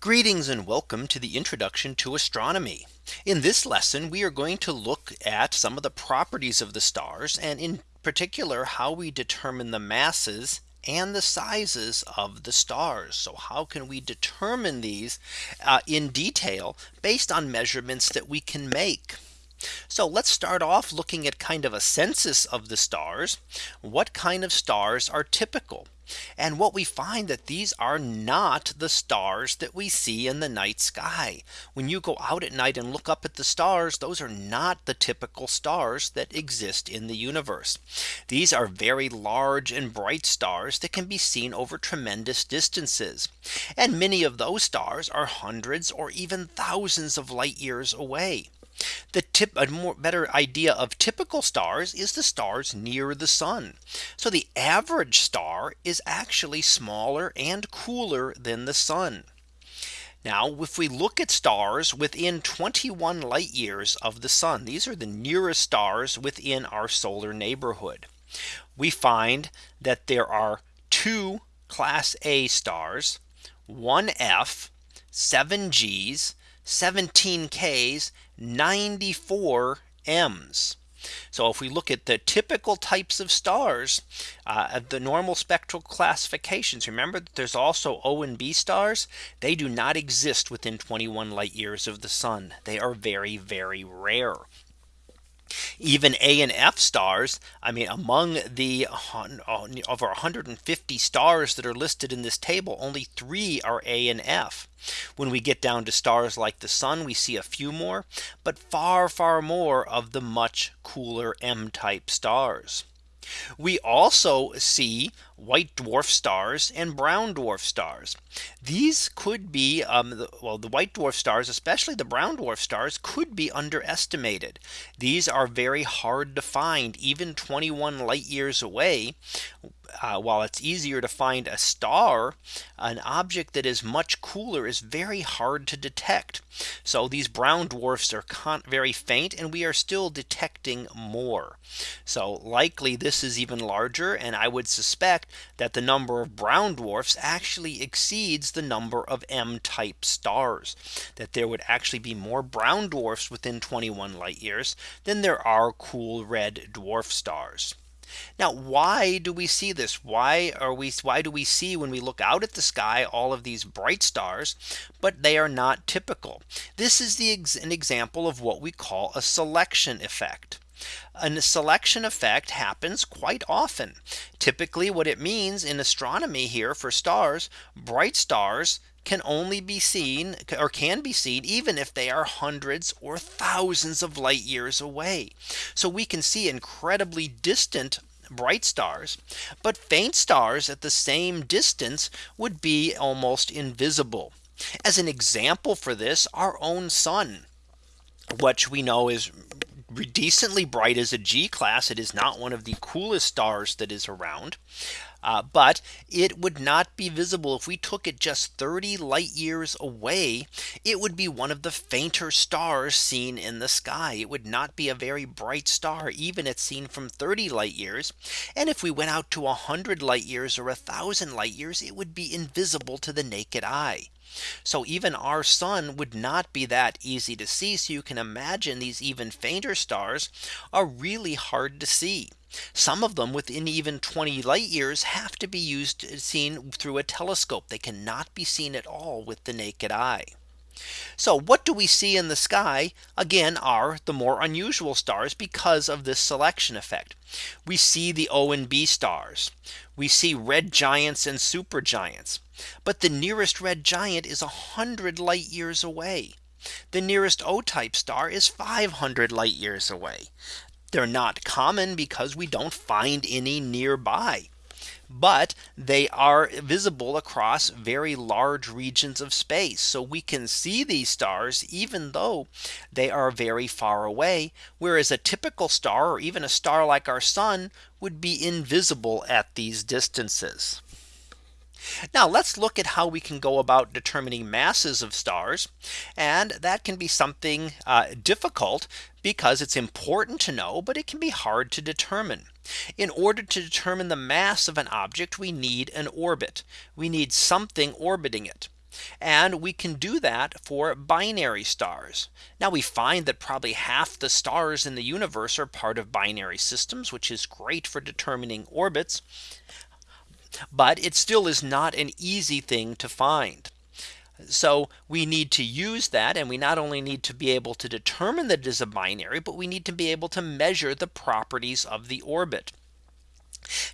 Greetings and welcome to the introduction to astronomy. In this lesson, we are going to look at some of the properties of the stars and in particular how we determine the masses and the sizes of the stars. So how can we determine these uh, in detail based on measurements that we can make? So let's start off looking at kind of a census of the stars. What kind of stars are typical? And what we find that these are not the stars that we see in the night sky. When you go out at night and look up at the stars, those are not the typical stars that exist in the universe. These are very large and bright stars that can be seen over tremendous distances. And many of those stars are hundreds or even thousands of light years away. The tip a more better idea of typical stars is the stars near the sun. So the average star is actually smaller and cooler than the sun. Now, if we look at stars within 21 light years of the sun, these are the nearest stars within our solar neighborhood. We find that there are two class A stars, one F, seven G's, 17 Ks 94 M's. So if we look at the typical types of stars, uh, the normal spectral classifications, remember that there's also O and B stars. They do not exist within 21 light years of the sun. They are very, very rare. Even A and F stars, I mean, among the uh, over 150 stars that are listed in this table, only three are A and F. When we get down to stars like the sun, we see a few more, but far, far more of the much cooler M type stars. We also see white dwarf stars and brown dwarf stars. These could be um, the, well, the white dwarf stars, especially the brown dwarf stars could be underestimated. These are very hard to find even 21 light years away uh, while it's easier to find a star, an object that is much cooler is very hard to detect. So these brown dwarfs are very faint and we are still detecting more. So likely this is even larger and I would suspect that the number of brown dwarfs actually exceeds the number of M type stars that there would actually be more brown dwarfs within 21 light years than there are cool red dwarf stars. Now, why do we see this? Why are we why do we see when we look out at the sky all of these bright stars, but they are not typical? This is the an example of what we call a selection effect. A selection effect happens quite often. Typically what it means in astronomy here for stars, bright stars can only be seen or can be seen even if they are hundreds or thousands of light years away. So we can see incredibly distant bright stars, but faint stars at the same distance would be almost invisible. As an example for this, our own sun, which we know is decently bright as a G class. It is not one of the coolest stars that is around. Uh, but it would not be visible if we took it just 30 light years away. It would be one of the fainter stars seen in the sky. It would not be a very bright star, even if seen from 30 light years. And if we went out to 100 light years or a thousand light years, it would be invisible to the naked eye. So even our sun would not be that easy to see. So you can imagine these even fainter stars are really hard to see. Some of them within even 20 light years have to be used seen through a telescope. They cannot be seen at all with the naked eye. So what do we see in the sky again are the more unusual stars because of this selection effect. We see the O and B stars. We see red giants and supergiants. But the nearest red giant is 100 light years away. The nearest O type star is 500 light years away. They're not common because we don't find any nearby but they are visible across very large regions of space. So we can see these stars even though they are very far away. Whereas a typical star or even a star like our sun would be invisible at these distances. Now let's look at how we can go about determining masses of stars. And that can be something uh, difficult because it's important to know, but it can be hard to determine. In order to determine the mass of an object, we need an orbit. We need something orbiting it. And we can do that for binary stars. Now we find that probably half the stars in the universe are part of binary systems, which is great for determining orbits. But it still is not an easy thing to find. So we need to use that and we not only need to be able to determine that it is a binary, but we need to be able to measure the properties of the orbit.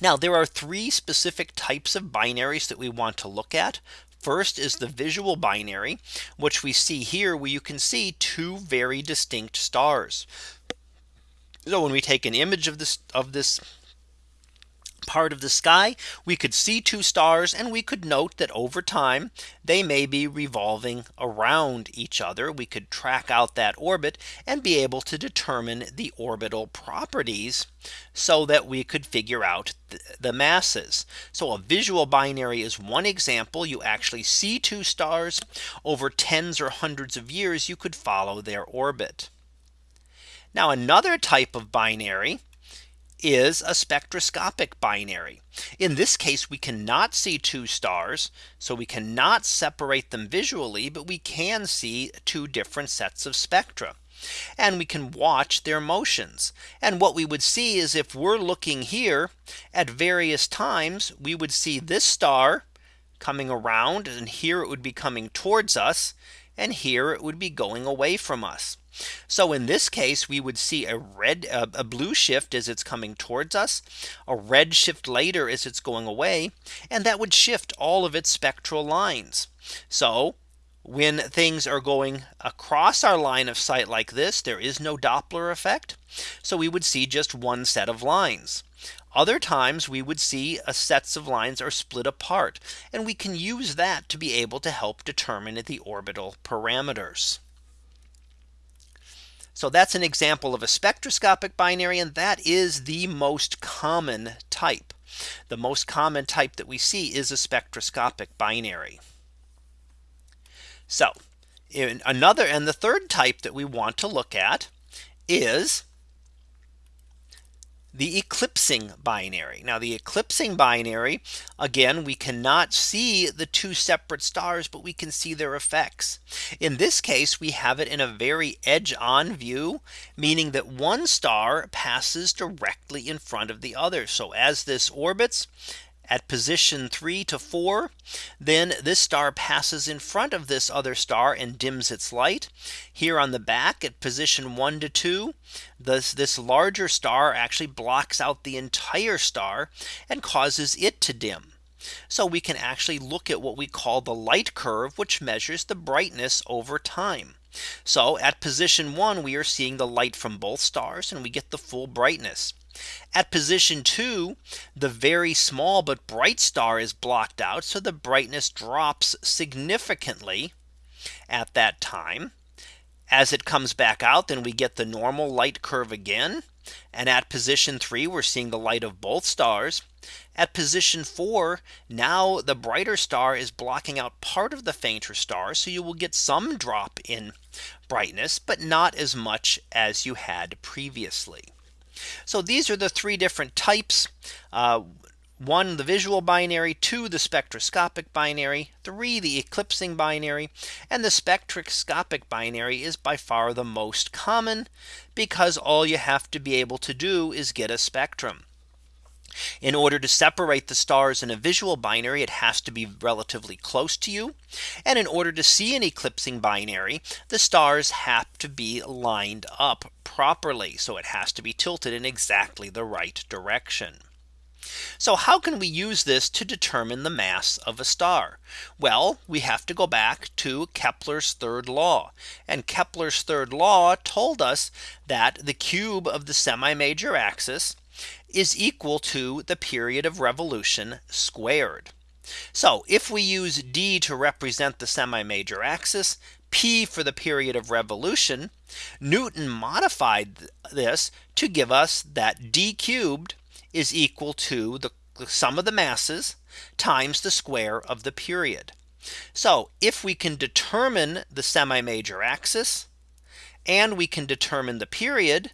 Now there are three specific types of binaries that we want to look at. First is the visual binary, which we see here where you can see two very distinct stars. So when we take an image of this of this part of the sky, we could see two stars and we could note that over time they may be revolving around each other. We could track out that orbit and be able to determine the orbital properties so that we could figure out the masses. So a visual binary is one example. You actually see two stars over tens or hundreds of years you could follow their orbit. Now another type of binary is a spectroscopic binary. In this case, we cannot see two stars. So we cannot separate them visually, but we can see two different sets of spectra. And we can watch their motions. And what we would see is if we're looking here at various times, we would see this star coming around and here it would be coming towards us. And here it would be going away from us. So in this case, we would see a red uh, a blue shift as it's coming towards us, a red shift later as it's going away, and that would shift all of its spectral lines. So when things are going across our line of sight like this, there is no Doppler effect. So we would see just one set of lines. Other times we would see a sets of lines are split apart. And we can use that to be able to help determine the orbital parameters. So that's an example of a spectroscopic binary. And that is the most common type. The most common type that we see is a spectroscopic binary. So in another and the third type that we want to look at is the eclipsing binary. Now the eclipsing binary, again, we cannot see the two separate stars, but we can see their effects. In this case, we have it in a very edge on view, meaning that one star passes directly in front of the other. So as this orbits, at position three to four, then this star passes in front of this other star and dims its light. Here on the back at position one to two, this, this larger star actually blocks out the entire star and causes it to dim. So we can actually look at what we call the light curve, which measures the brightness over time. So at position one, we are seeing the light from both stars and we get the full brightness. At position two, the very small but bright star is blocked out. So the brightness drops significantly at that time. As it comes back out, then we get the normal light curve again. And at position three, we're seeing the light of both stars. At position four, now the brighter star is blocking out part of the fainter star. So you will get some drop in brightness, but not as much as you had previously. So these are the three different types. Uh, one, the visual binary, two, the spectroscopic binary, three, the eclipsing binary, and the spectroscopic binary is by far the most common because all you have to be able to do is get a spectrum. In order to separate the stars in a visual binary, it has to be relatively close to you. And in order to see an eclipsing binary, the stars have to be lined up properly. So it has to be tilted in exactly the right direction. So how can we use this to determine the mass of a star? Well, we have to go back to Kepler's third law. And Kepler's third law told us that the cube of the semi major axis is equal to the period of revolution squared. So if we use d to represent the semi major axis, p for the period of revolution, Newton modified this to give us that d cubed is equal to the, sum of the masses times the square of the period. So if we can determine the semi major axis and we can determine the period,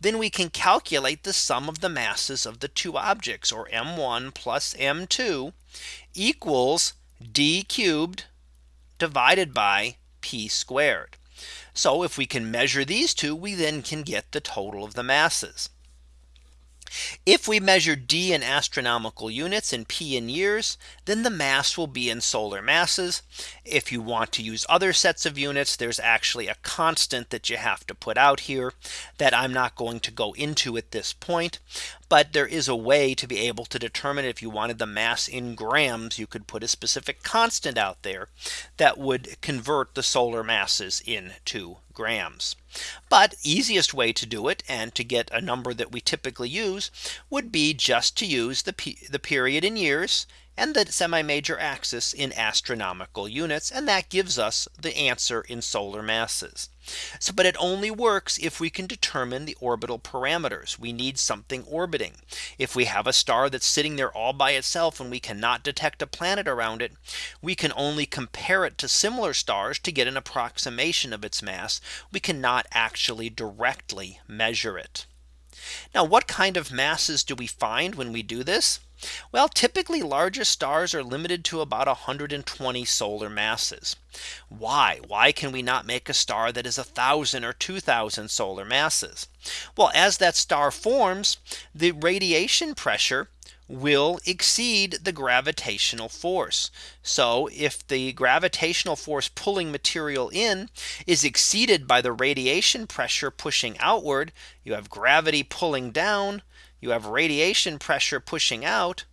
then we can calculate the sum of the masses of the two objects or m1 plus m2 equals d cubed divided by p squared. So if we can measure these two, we then can get the total of the masses. If we measure d in astronomical units and p in years, then the mass will be in solar masses. If you want to use other sets of units, there's actually a constant that you have to put out here that I'm not going to go into at this point. But there is a way to be able to determine if you wanted the mass in grams, you could put a specific constant out there that would convert the solar masses into grams. But easiest way to do it and to get a number that we typically use would be just to use the, the period in years and the semi major axis in astronomical units. And that gives us the answer in solar masses. So but it only works if we can determine the orbital parameters. We need something orbiting. If we have a star that's sitting there all by itself and we cannot detect a planet around it, we can only compare it to similar stars to get an approximation of its mass. We cannot actually directly measure it. Now what kind of masses do we find when we do this? Well, typically larger stars are limited to about 120 solar masses. Why? Why can we not make a star that is a thousand or 2000 solar masses? Well, as that star forms, the radiation pressure will exceed the gravitational force. So if the gravitational force pulling material in is exceeded by the radiation pressure pushing outward, you have gravity pulling down, you have radiation pressure pushing out,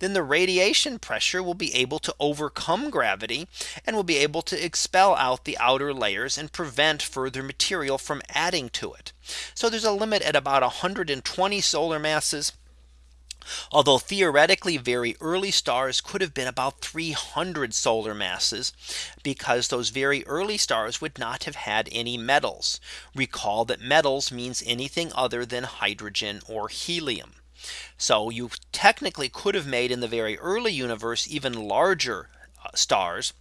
then the radiation pressure will be able to overcome gravity and will be able to expel out the outer layers and prevent further material from adding to it. So there's a limit at about 120 solar masses. Although theoretically very early stars could have been about 300 solar masses because those very early stars would not have had any metals. Recall that metals means anything other than hydrogen or helium. So you technically could have made in the very early universe even larger uh, stars.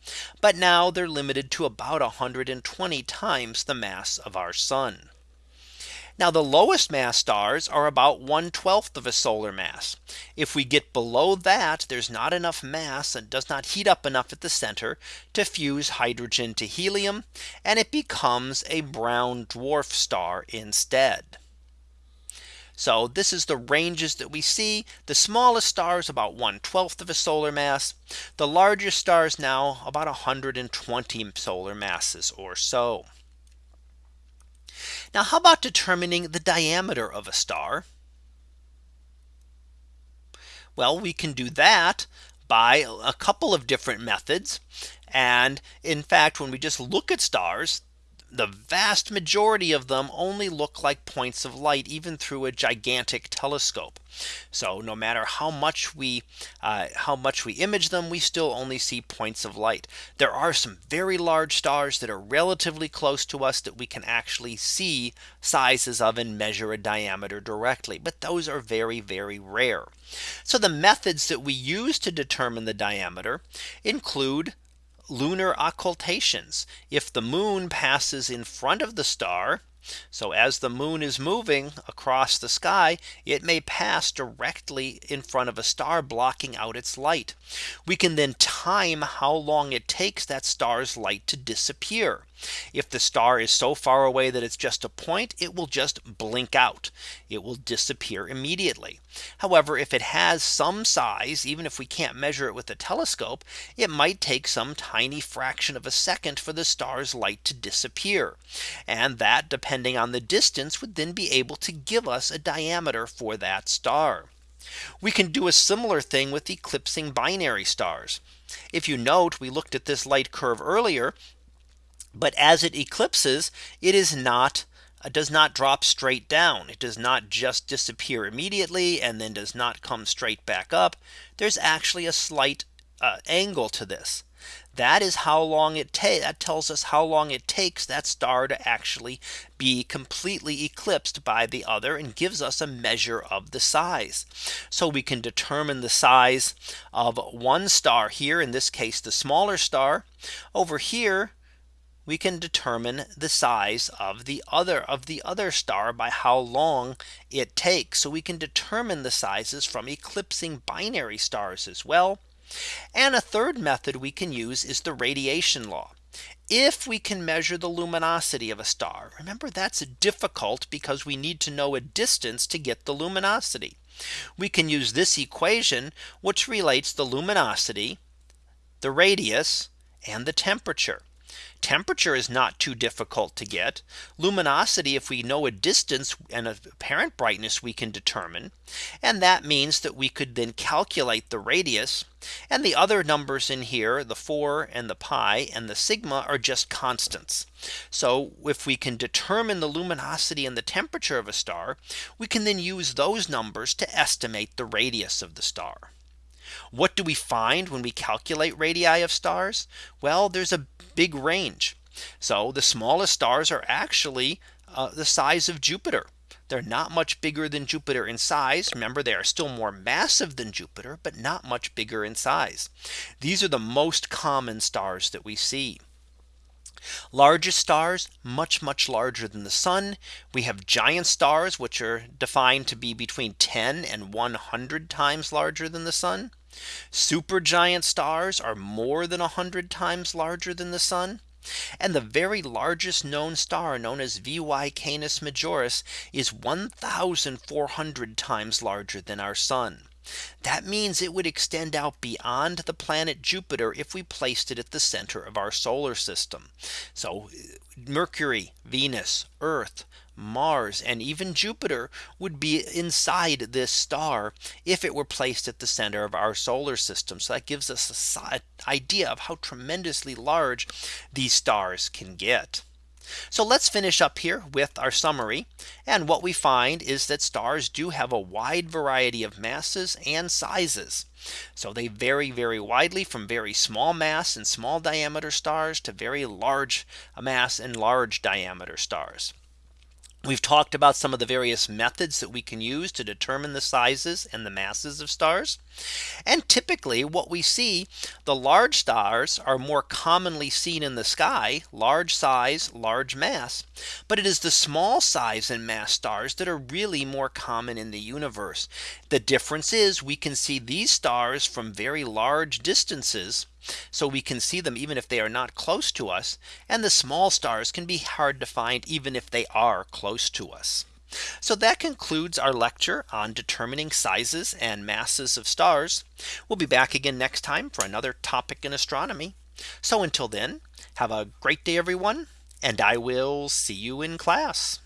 But now they're limited to about 120 times the mass of our sun. Now the lowest mass stars are about 1 12th of a solar mass. If we get below that, there's not enough mass and does not heat up enough at the center to fuse hydrogen to helium. And it becomes a brown dwarf star instead. So this is the ranges that we see. The smallest stars about 1 12th of a solar mass. The largest stars now about 120 solar masses or so. Now how about determining the diameter of a star? Well, we can do that by a couple of different methods. And in fact, when we just look at stars, the vast majority of them only look like points of light even through a gigantic telescope. So no matter how much we uh, how much we image them, we still only see points of light. There are some very large stars that are relatively close to us that we can actually see sizes of and measure a diameter directly. But those are very, very rare. So the methods that we use to determine the diameter include lunar occultations. If the moon passes in front of the star, so as the moon is moving across the sky, it may pass directly in front of a star blocking out its light. We can then time how long it takes that star's light to disappear. If the star is so far away that it's just a point, it will just blink out. It will disappear immediately. However, if it has some size, even if we can't measure it with a telescope, it might take some tiny fraction of a second for the star's light to disappear. And that depending on the distance would then be able to give us a diameter for that star. We can do a similar thing with eclipsing binary stars. If you note, we looked at this light curve earlier but as it eclipses, it is not uh, does not drop straight down. It does not just disappear immediately and then does not come straight back up. There's actually a slight uh, angle to this. That is how long it takes that tells us how long it takes that star to actually be completely eclipsed by the other and gives us a measure of the size. So we can determine the size of one star here in this case the smaller star over here we can determine the size of the other of the other star by how long it takes. So we can determine the sizes from eclipsing binary stars as well. And a third method we can use is the radiation law. If we can measure the luminosity of a star, remember that's difficult because we need to know a distance to get the luminosity. We can use this equation, which relates the luminosity, the radius, and the temperature. Temperature is not too difficult to get. Luminosity, if we know a distance and apparent brightness we can determine. And that means that we could then calculate the radius. And the other numbers in here, the 4 and the pi and the sigma are just constants. So if we can determine the luminosity and the temperature of a star, we can then use those numbers to estimate the radius of the star. What do we find when we calculate radii of stars? Well, there's a big range. So the smallest stars are actually uh, the size of Jupiter. They're not much bigger than Jupiter in size. Remember, they are still more massive than Jupiter, but not much bigger in size. These are the most common stars that we see. Largest stars much much larger than the sun. We have giant stars which are defined to be between 10 and 100 times larger than the sun. Supergiant stars are more than 100 times larger than the sun. And the very largest known star known as VY Canis Majoris is 1400 times larger than our sun. That means it would extend out beyond the planet Jupiter if we placed it at the center of our solar system. So Mercury, Venus, Earth, Mars and even Jupiter would be inside this star if it were placed at the center of our solar system. So that gives us an idea of how tremendously large these stars can get. So let's finish up here with our summary. And what we find is that stars do have a wide variety of masses and sizes. So they vary very widely from very small mass and small diameter stars to very large mass and large diameter stars. We've talked about some of the various methods that we can use to determine the sizes and the masses of stars. And typically what we see the large stars are more commonly seen in the sky large size large mass. But it is the small size and mass stars that are really more common in the universe. The difference is we can see these stars from very large distances so we can see them even if they are not close to us. And the small stars can be hard to find even if they are close to us. So that concludes our lecture on determining sizes and masses of stars. We'll be back again next time for another topic in astronomy. So until then, have a great day, everyone, and I will see you in class.